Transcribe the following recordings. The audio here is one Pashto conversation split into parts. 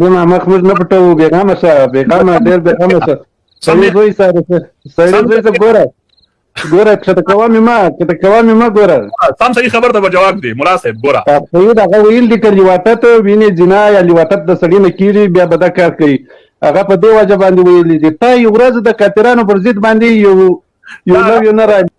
دې ما مخ مخ نه پټو بیغام شه بیغام ډېر بیغام شه سړی دوی سره سړی دوی ته ګوره ګوره چې ته کومه ما چې ته کومه ما ګوره سم صحیح خبر ته جواب دی مولا صاحب ګوره صحیح دا ویل دي کړي واته ته ویني جنا یا لیواته د سړی نه کیری بیا بد کار کوي هغه په دې وجه باندې ویل دي په یو ورځ د کاترانو پر ضد باندې یو یو نو یو نه راځي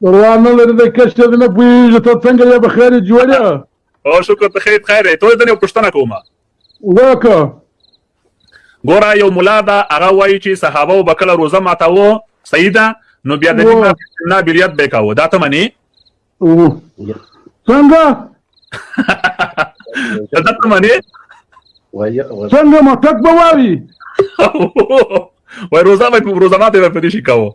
پروا نه لري د کشر نه پوهېږي ته څنګه یې بخیر جوړ یې او شکر ته خیر خیر ته ځنې پښتنه کومه وکه ګوره یو مولا دا هغه وایي چې صحابه او بکله روزه ماتاوه صحیح ده نو بیا د دې نه بریات به کاوه دا ته منی څنګه دا ته منی څنګه مټک به وایي وای روزه به روزه ماته به پدې شي کاوه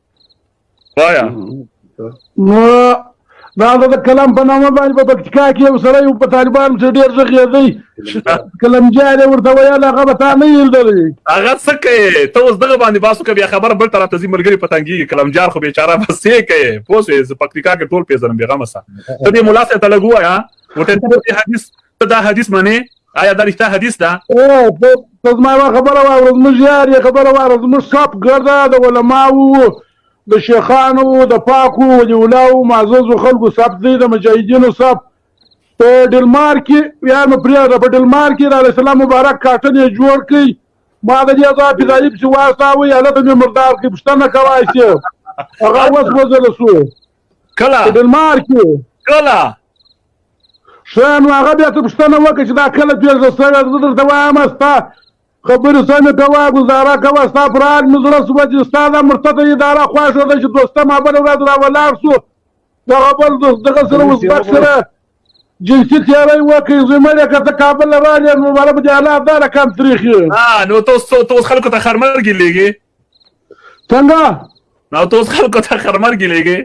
وایا نو دا د کلام په نامه باندې په پکتیکا کې یو سړی و په طالبانو چې ډېر ږغېدی کلمجی دی ورته ویل هغه به تا نه لیدلی هغه څه کوې ته اوس دغه باندې باسو که بیا خبره بل طرف ته ځي ملګري په تنګېږي کلمجار خو بېچاره به څه کوې پوه شوې زه پکتیکا کې ټول پېژنم بېغمه سه ته دې ملا صاحب ته لږ ووایه ورته حدیث ته دا حدیث منې؟ آیا دا رښتیا حدیث ده؟ ته زما یوه خبره واوره، زموږ یار یې خبره واوره، زموږ سب ګرده د علماوو د شیخانو د پاکو ولي ولاو معززو خلکو سب دی د مجاهدینو سب په ډلمار کې یار مې پرېږده په ډلمار کې د علیه السلام مبارک کاټن یې جوړ کړي ما د دې ځای فضایي پسې واستاوه هلته مې مردار کړي پوښتنه کوای شي هغه اوس وځله شو کله ډلمار کې کله ښه نو هغه بیا ته پوښتنه وکړه چې دا کله پېښه شوې ده زه درته وایم ستا خبرې سمې کوه ګزاره کوه ستا پر حال مې زړه شوه چې ستا دا مرتده اداره خوښه ده چې دوسته ما بله ورځ را ولاړ شو دغه بل دوست دغه سره ازبک سره جنسي تیاری وکړي زمړی که ته کابل نه رالې نو مالا به دې حالات دا رقم تریخي نو ته اوس خلکو ته خرمرګې لېږې څنګه نو ته اوس خلکو ته خرمرګي لېږې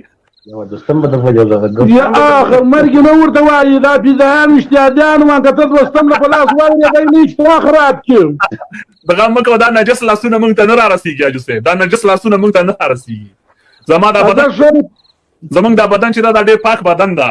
یا اخر مرګ نه ورته وایي دا پیزایان اشتیادیان وان که ته دوستم په لاس واورېدی نه چې وا خراب کړي دغه مکه دا نجس لاسونه مونږ ته نه را رسیږي اجو سه دا نجس لاسونه مونږ ته نه رسیږي زما دا بدن زمونږ دا بدن چې دا ډېر پاک بدن ده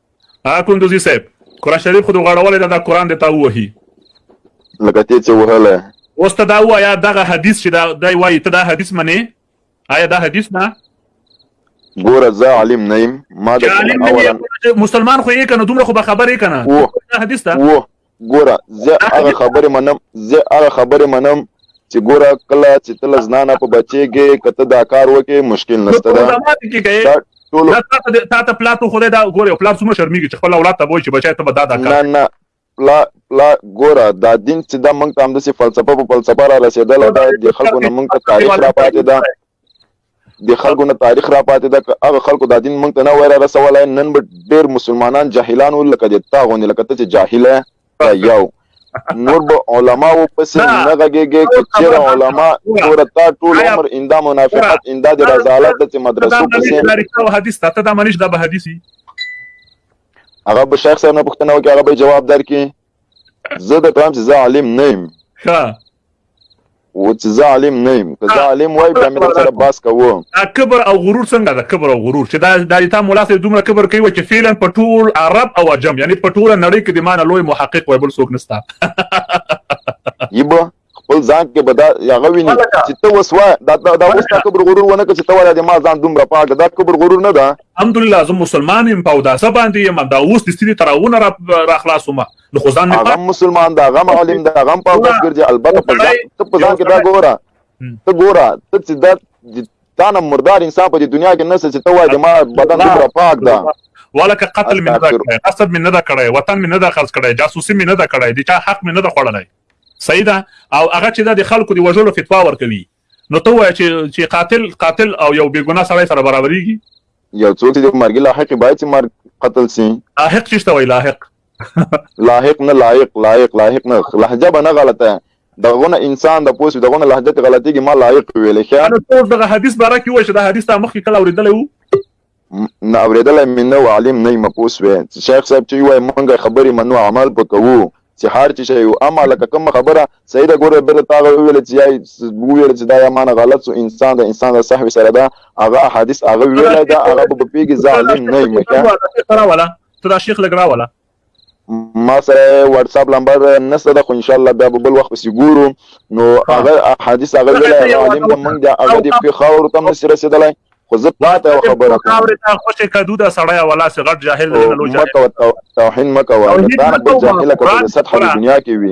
ها کندوزی صاحب قران شریف خو د غړولې ده دا قران د تا ووهي لکه ته چې وهله اوس ته دا وایا دغه حدیث چې دا دی وایي ته دا حدیث منې آیا دا حدیث نه ګوره زه عالم نه یم ما د اولا مسلمان خو یې کنه دومره خو به خبرې کنه دا حدیث ده ګوره زه هغه خبرې منم زه هغه خبرې منم چې ګوره کله چې تل زنانه په بچيږي کته دا کار وکي مشکل نشته دا ټول تا ته پلا ته خدای دا ګوره پلا څومره شرمېږي چې خپل اولاد ته وایي چې بچای ته به دا دا کار نه نه پلا پلا ګوره دا دین چې دا مونږ ته همداسې فلسفه په فلسفه را رسېدله دا د خلکو نه مونږ ته تاریخ را پاتې ده د خلکو نه تاریخ را پاتې ده که هغه خلکو دا دین موږ ته نه وای را رسولی نن به ډېر مسلمانان جاهلان وو لکه د تا غوندې لکه ته چې جاهل یې یو نور به علماو پسې نه غږېږې که چېرې علما ګوره تا ټول عمر اندا منافقت اندا د رضالت د چې مدرسو پسې حدیث ته دا منش دا به حدیثي هغه به شیخ صاحب نه پوښتنه وکړي هغه به جواب درکړي زه د کلام چې زه عالم نه یم ښه و چې زه عالم نه یم که زه عالم وای بیا مې در سره باس کوو دا کبر او غرور څنګه ده کبر او غرور چې دا دا تا مولا صاحب دومره کبر کوي چې فعلا په ټول عرب او عجم یعنی په ټوله نړۍ کې د معنی لوی محقق وای بل څوک نستا یبه خپل ځان کې به دا هغه ویني چې ته اوس وایه دا دا اوس تا کبر غرور ونه کړه چې ته وایه د ما ځان دومره پاک ده دا کبر غرور نه ده الحمدلله زه مسلمان یم په اوداسه باندې یم دا اوس د سړي تراونه را را خلاصوم نو خو ځان هغه مسلمان دا هغه معلم دا هغه په اوداس ګرځي البته په ځان ته په ځان کې دا ګوره ته ګوره ته چې دا تا نه مردار انسان په دنیا کې نشته چې ته وایې د ما بدن دومره پاک ده ولکه قتل مې نه دا کړی قصد مې نه دا کړی وطن مې نه دا خرڅ کړی جاسوسي مې نه دا کړی د چا حق مې نه دا خوړلی صحیح ده او هغه چې دا د خلکو د وژلو فتوا ورکوي نو ته وایه چې چې قاتل قاتل او یو بې ګناه سړی سره برابرېږي یو څوک چې د مرګي لاحق باید چې مرګ قتل سي لاحق چې څه وایي لاحق لاحق نه لایق لایق لاحق نه لهجه به نه غلطه دغونه انسان د پوس دغونه لهجه غلطيږي ما لایق ویل ښه نو ټول دغه حدیث باره کې وای چې دا حدیث تا مخکې کله اوریدلې وو نه اوریدلی مې نه و عالم نه یم پوه سوی چې شیخ صاحب چی وایي مونږ خبرې منو عمل په کوو چې هر چې شی و اما لکه کومه خبره صحیح ده ګوره بیرته تا هغه وویل چې یای وویل چې دا یا مانه غلط سو انسان د انسان د سهوې سره ده هغه احادیث هغه ویلی ده هغه به پوهېږي زه عالم نه یم ته دا شیخ لګ راوله ما سره واتساپ لمبر نشته ده خو ان شاء الله بیا به بل وخت پسې ګورو نو هغه احادیث هغه ویلی هغه عالم ته موږ د هغه د پښې خاورو ته هم نشي رسېدلی خو زه تا ته یوه خبره کوم خاورې ته خوشې کدو ده سړی او الله سې غټ جاهل دی نه لوی جاهل مه کوه توهین مه کوه له تا نه بل جاهله که په سطحه د دنیا کې وي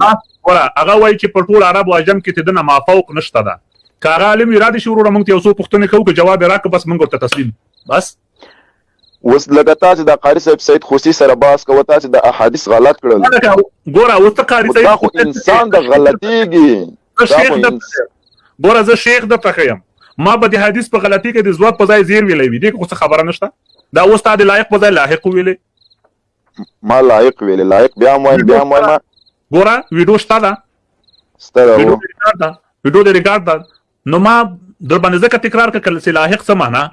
وره هغه وایي چې په ټول عرب او عجم کې د ده نه مافوق نشته ده که هغه عالم وي را دې شي وروره موږ ته یو څو پوښتنې کوو که جواب یې راکړه بس موږ ورته تسلیم بس اوس لکه تاسو د قاری صاحب سید خوسی سره باس کوه تاسو د احادیث غلط کړل ګوره اوس ته قاری صاحب خو انسان د غلطیږي دا خو ګوره زه شیخ د تخیم ما به د حدیث په غلطی کې د زوات په ځای زیر ویلې وی دي خو څه خبره نشته دا اوس تا د لایق په ځای لاحق ویلې ما لایق ویلې لایق بیا مو بیا مو ګوره ویډیو شته دا ستاره ویډیو د ریکارډ ده نو ما در باندې ځکه تکرار کړ کله چې لاحق څه معنا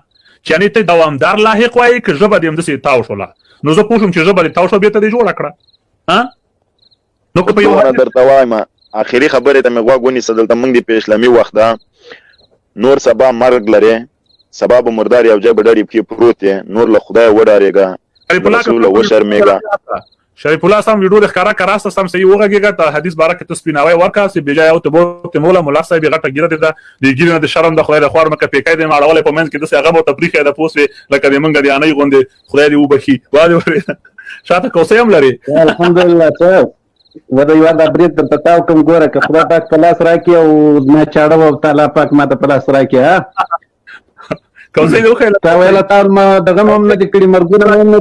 چې یعنی ته دوامدار لاحق وایې که ژبه دې همداسې تاو شوله نو زه پوه شوم چې ژبه دې تاو شوه بېرته دې جوړه کړه نو که په یو درته وایم اخیری خبره ته مې غوږ ونیسه دلته موږ دې په اسلامي وخت ده نور سبا مرګ لري سبا به مردار یو ځای به ډړې پکې پروت دی نور له خدای وډارېږه رسول وشرمېږه شریف الله سم ویډیو د ښکارا کرا سره سم صحیح وغږیږه ته حدیث باره کې ته سپیناوی ورکا سی بجای او ته بوت مولا مولا صاحب غټه ګیره ده د ګیره نه د شرم د خدای د خور نه کپی کای د ماړول په منځ کې د هغه مو تفریخ ده پوسوي لکه د منګ دی انای غوندې خدای دې وبخي واده وره شاته کوسه هم لري الحمدلله ته و د یو د برید د تاو کوم ګوره که خدای پاک په لاس راکې او نه چاړه او تعالی پاک ما ته په لاس راکې ها کوسه یو خیر تا ویل تا ما دغه هم نه کړی مرګونه هم نه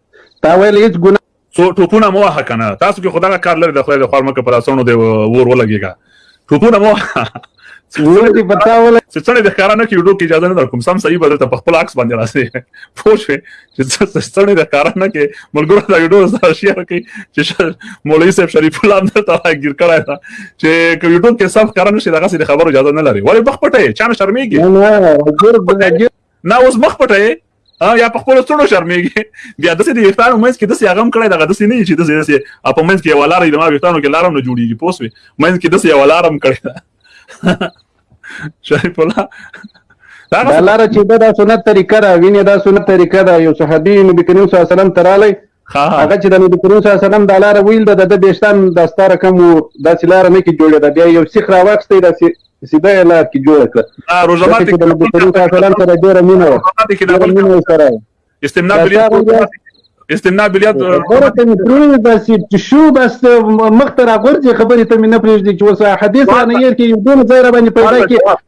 تا ویل هیڅ ګناه څو ټوپونه مو وه کنه تاسو کې خدای کار لري د خدای د خور مکه پر اسونو دی ور ولګيږي ټوپونه مو ور دي پتا ول چې څنګه د کارانه کې وډو کې اجازه نه درکوم سم صحیح بدل ته په خپل عکس باندې راځي پوه شئ چې څنګه د کارانه کې ملګرو دا وډو سره شیر کوي چې مولوی صاحب شریف الله اندر ته راګیر کړای دا چې کوي وډو کې سم کارانه شي دغه خبرو اجازه نه لري ولې بخ پټه چا نه شرمېږي نه نه اوس مخ پټه یا په خپل څړو شرمېږي بیا د سې د ویښتانو منځ کې د سې غم کړی دغه د سې نه چې د سې سې په منځ کې یو لار د ما ویښتانو کې لارم نه جوړیږي پوسوي منځ کې د سې یو لارم کړی دا شریف الله دا لار چې دا سنت طریقه را ویني دا سنت طریقه دا یو صحابي نبی کریم صلی الله علیه وسلم ترالی هغه چې د نبی کریم صلی الله علیه وسلم دا لاره ویل ده د بیشتان دا ستاره کم وو داسې لاره نه کې جوړه ده بیا یو سیخ راواخستی داسې سیده یې لار کې جوړه کړه روزه ماتې کې د نبی کریم صلی الله علیه وسلم سره ډېره مینه وه ډېره مینه سره استمناء بالله استمناء بالله غره ته پرې د سي تشو بس مخ ته راغورځي خبرې ته مې نه پرېږدي چې وسه حدیث نه یې کې یو دونه ځای را باندې پیدا کې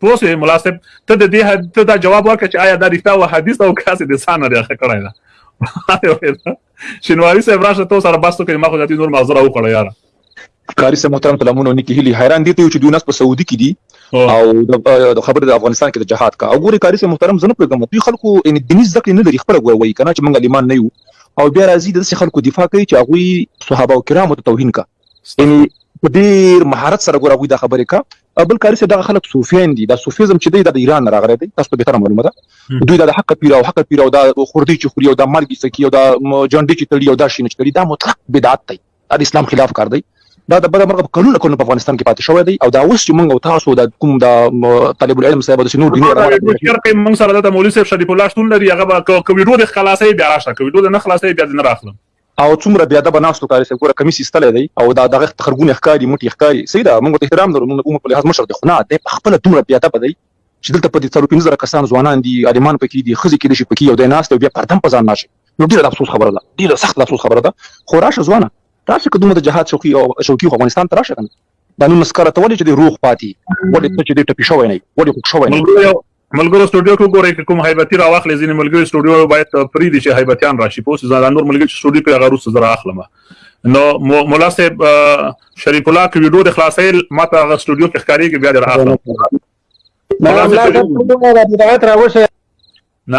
پوه شوې ملا صاحب ته د دې حد- ته دا جواب ورکړه چې آیا دا رښتیا و حدیث او که هسې د ځان نه دې اخه کړی ده شینواري صاحب راشه ته سره بحث وکړي ما خو ذاتي نور مازره وکړه یاره قاری صاحب محترم سلامونه او نیکی هیلی حیران دي ته یو چې دوی ناس په سعودي کې دي او او د د خبره د افغانستان کې د جهاد کا او ګوري قاری صاحب محترم زنه پرګم دوی خلکو ان دیني زده کړې نه لري خپل ګوي وایي کنه چې موږ ایمان نه یو او بیا راځي د داسې خلکو دفاع کوي چې هغه صحابه او کرامو ته توهین کا یعنی په ډیر مهارت سره ګور هغه د خبرې کا بل کاری سره دغه خلک صوفیان دي دا صوفیزم چې دی د ایران نه راغلی دی تاسو ته به تر معلومه ده دوی دا د حق پیر او حق پیر او دا خوردی چې خوري او دا مرګ سکی او دا جنډي چې تړي او دا شي نه تړي دا مطلق بدعت دی دا د اسلام خلاف کار دی دا د بده مرغه کلونه کلونه په افغانستان کې پاتې شوی دی او دا اوس چې موږ او تاسو د کوم د طالب العلم صاحب د سينو دیني شرق موږ سره د مولوی صاحب شریف الله شتون لري هغه به کوي ډوډۍ خلاصې بیا راشه کوي ډوډۍ نه خلاصې بیا نه راخلم او څومره بی ادبه ناست و قاری صاحب ګوره کمیس ایستلی دی او دا دغه خرګونی ښکاری موټی یې ښکاری صحیح ده موږ ورته احترام لرو موږ د عمر په لحاظ مشر دی خو نه دی پخپله دومره بی ادبه دی چی دلته په دی څلور پنځه زره کسان ځوانان دی عالمان پکی دی ښځی کیدای شی پکی یو دی ناست دی او بیا پرده هم په ځان نه اچوی نو ډیره د افسوس خبره ده ډیره سخت د افسوس خبره ده خو راشه ځوانه راشه که دومره د جهاد شوقی او شوقی خو افغانستان ته راشه کنه دا نو نسکره ته ولې چې دی روغ پاتی ولې ته چې دی ټپی شوی نه ولې خوږ شوی نه ملګرو سټوډیو کې ګورئ که کوم هیبتي راواخلې ځینې ملګري سټوډیو باید پریدي چې هیبتیان راشي پوه دا نور ملګري چې سټوډیو کې هغه روسته زره اخلم نو مولا صاحب شریف الله کې ویډیو د خلاصې ماته هغه سټوډیو کې ښکاری کې بیا راخلم مولا صاحب راوشه نه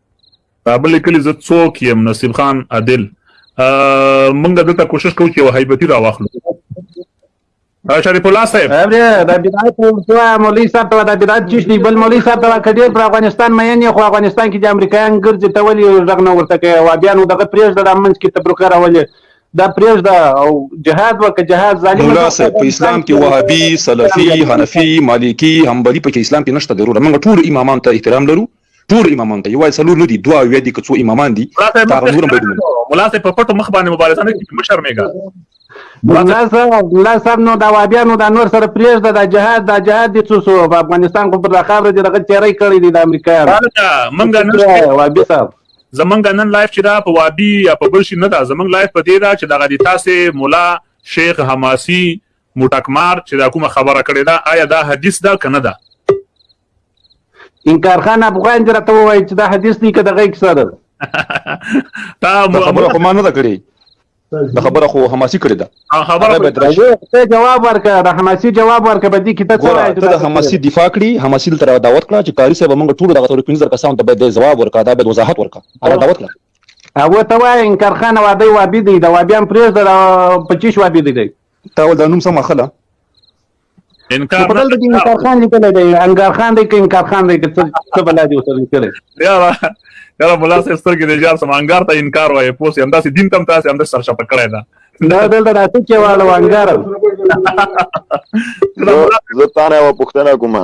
بلې کلی زه څوک یم نصیب خان عادل مونږ دلته کوشش کوو چې وهایبتی را واخلو شریف الله صاحب ابره د بدایت ورته مولوی صاحب ته د بدایت چی شي بل مولوی صاحب ته کډیر پر افغانستان مې نه خو افغانستان کې د امریکایان ګرځي ته ولی ورغنه ورته کوي او بیا نو دغه پریز د منځ کې تبرکه راولي دا پریز دا او جهاد وک جهاد ظالم مولا صاحب په اسلام کې وهابي سلفي حنفي مالکي حنبلي په اسلام کې نشته ضرور موږ ټول امامان ته احترام لرو ټول امامان ته یوازې څلور نه دي دوه اویا دي که څو امامان دي دا هغه نور هم باید ومني ملا صاحب په پټو مخ باندې مبارزه نه کوي مه شرمېږه ملا صاحب ملا صاحب نو دا وابیانو دا نور سره پرېږده دا جهاد دا جهاد دي څه شو په افغانستان خو پر دا خاوره دې دغه تیاری کړی دی د امریکایانو موږ نن وابي صاحب زمونږ نن لایف چې دا په وابي یا په بل شي نه دا زمونږ لایف په دې دا چې دغه دي تاسو مولا شیخ حماسی موټکمار چې دا کومه خبره کړې ده آیا دا حدیث ده کنه ده انکار خان افغان دې راته ووایي چې دا حدیث دی که دغه کیسه ده تا خبره خو ما نه ده کړې د خبره خو حماسي کړې ده خبره به درشه ته جواب ورکړه د حماسي جواب ورکړه به دې کیته څه راځي ته د حماسي دفاع کړي حماسي تر دعوت کړه چې قاری صاحب موږ ټول دغه ټول پنځه کسان ته به جواب ورکړه دا به وضاحت ورکړه هغه دعوت کړه هغه ته وای انکار خان وادي وابي دی دا وابيان پرېز دا 25 وابي دی تا ول د نوم سم اخله انکار په دلته کې انکار خان لیکل دی انکار خان دی کې انکار خان دی کې څه بلا دی وسره لیکل یاره یاره مولا صاحب سترګې دې جار سم انګار ته انکار وایي پوس هم داسې دین تم تاسو هم د سر شپ کړی دا دا دلته راته کې واړو انګار زه تانه و پښتنه کومه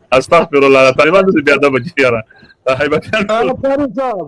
استغفر الله طالبان دې بیا د بچیاره هیبتیان هغه پاره صاحب